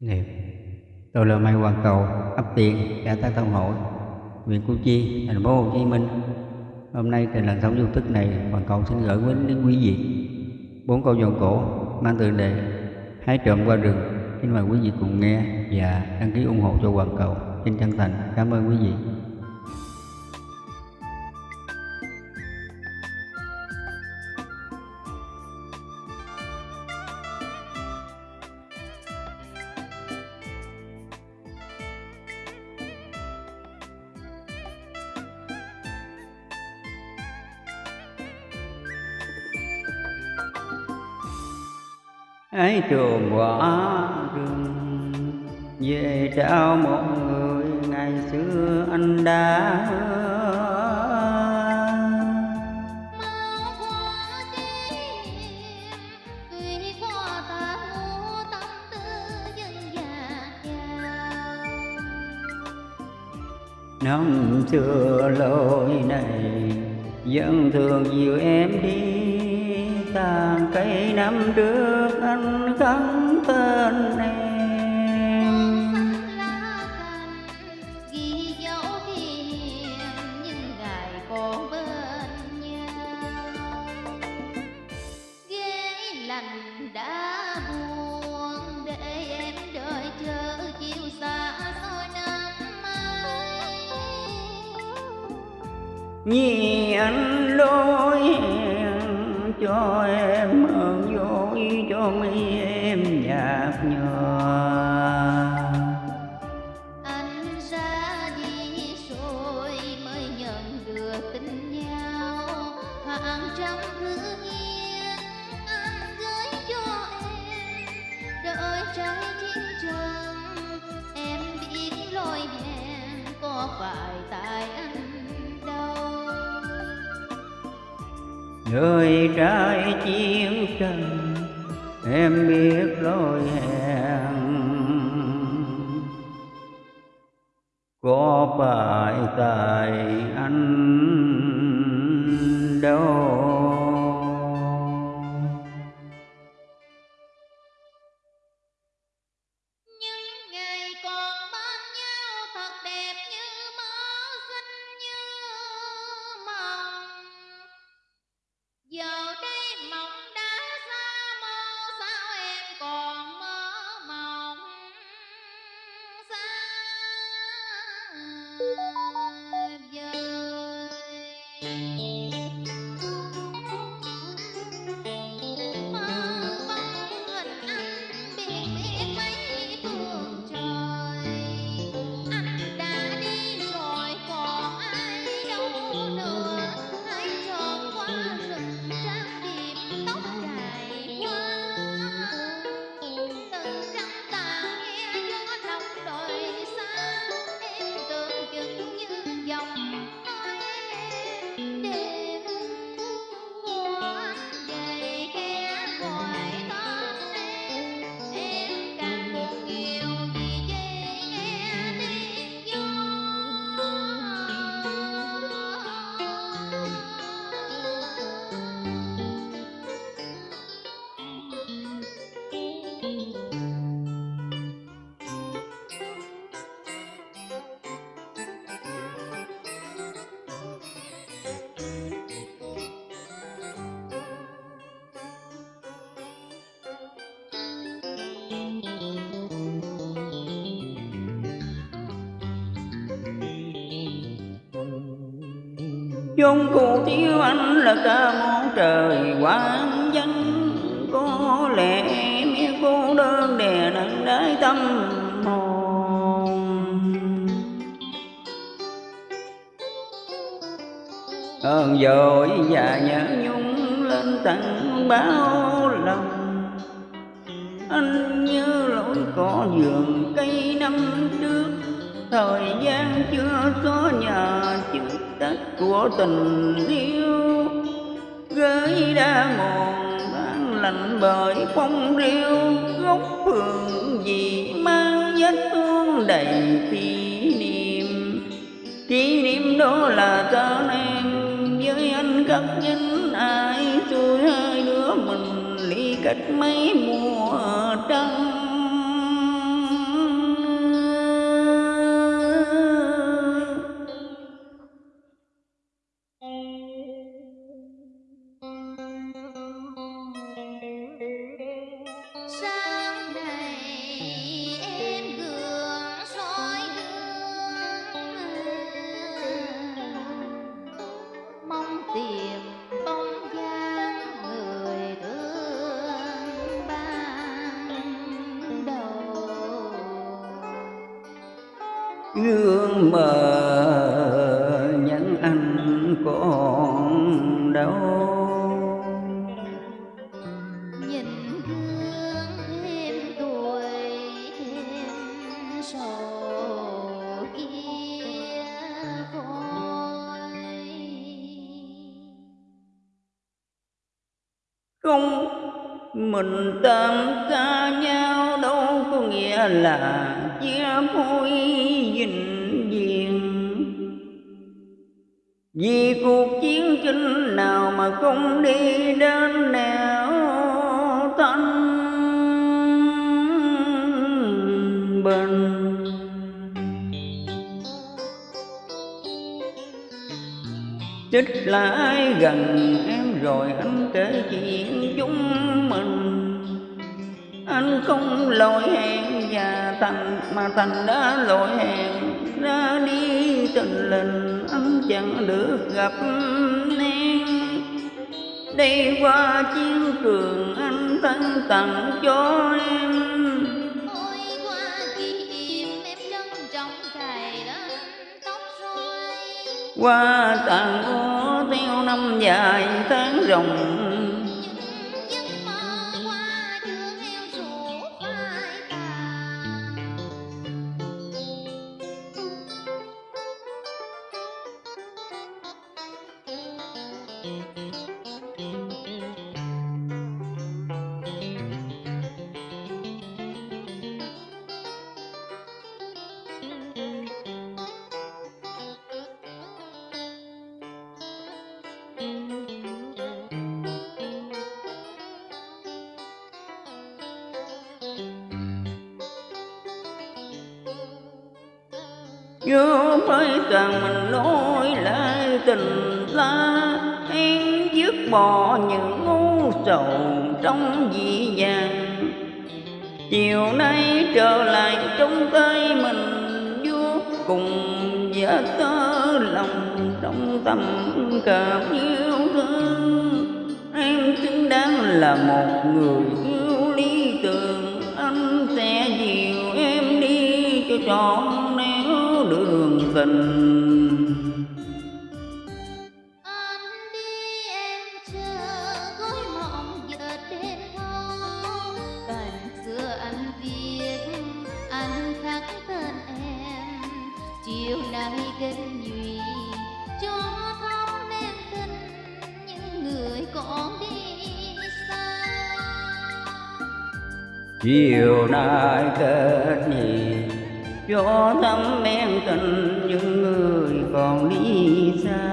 nghiệp Tôi là Mai Hoàng Cầu, ấp Tiền, cả Tác Thông Hội, huyện Củ Chi, thành phố Hồ Chí Minh. Hôm nay trên lần sóng du thức này, Hoàng Cầu xin gửi đến, đến quý vị bốn câu dòng cổ mang tựa đề Hái trộm qua rừng. Xin mời quý vị cùng nghe và đăng ký ủng hộ cho Hoàng Cầu. Xin chân thành cảm ơn quý vị. Ấy trường quả rừng. Về trao một người ngày xưa anh đã năm xưa lối này vẫn thường dìu em đi tàn cây năm trước anh khắc tên em. Ghi dấu kỷ nhưng những ngày còn bên nhau ghế lạnh đã buồn để em đợi chờ chiều xa xôi năm mai Nhi anh lối cho em ơn vui cho mi em nhạt nhòa. Anh ra đi rồi mới nhận được tình nhau. Hàng trăm thứ yên anh gửi cho em đợi trái chiến trần em biết lỗi hẹn có phải tại anh Người trai chiến tranh Em biết lối hẹn. Có phải tại anh đâu? Yeah. Chung cụ thiếu anh là ca món trời quang danh có lẽ em cô đơn đè nặng đáy tâm hồn. Ơn dội và nhớ nhung lên tận bao anh như lỗi cỏ vườn cây năm trước. Thời gian chưa xóa nhà chữ tết của tình yêu. Gửi đã mòn tan lạnh bởi phong riêu góc phường gì mang vết thương đầy kỷ niệm. Kỷ niệm đó là ta em với anh cắt dính ai tôi hai đứa mình cách mấy mùa trăng gương mờ những anh còn đâu. Nhìn gương thêm tuổi thêm sầu kia khói không mình tam ca nhau đâu có nghĩa là chia phôi vĩnh viễn. Vì cuộc chiến tranh nào mà không đi đến nẻo thanh bình Trích ai gần em rồi anh kể chuyện chúng mình. Anh không lỗi hẹn và thành mà thành đã lỗi hẹn Ra đi tình lình anh chẳng được gặp em Đây qua chiến trường anh thân tặng cho em. Qua tàn ô theo năm dài tháng rồng nhớ mấy càng mình nói lại tình ta Em dứt bỏ những ngu sầu trong dị dàng Chiều nay trở lại trong tay mình vô cùng giả tơ lòng trong tâm cảm yêu thương. Em xứng đáng là một người yêu lý tưởng, Anh sẽ dìu em đi cho trọn nẻo đường tình. Nay nhụy cho thắm nên tình những người còn đi xa. Chiều nay kết nhì, cho thắm men tình những người còn đi xa.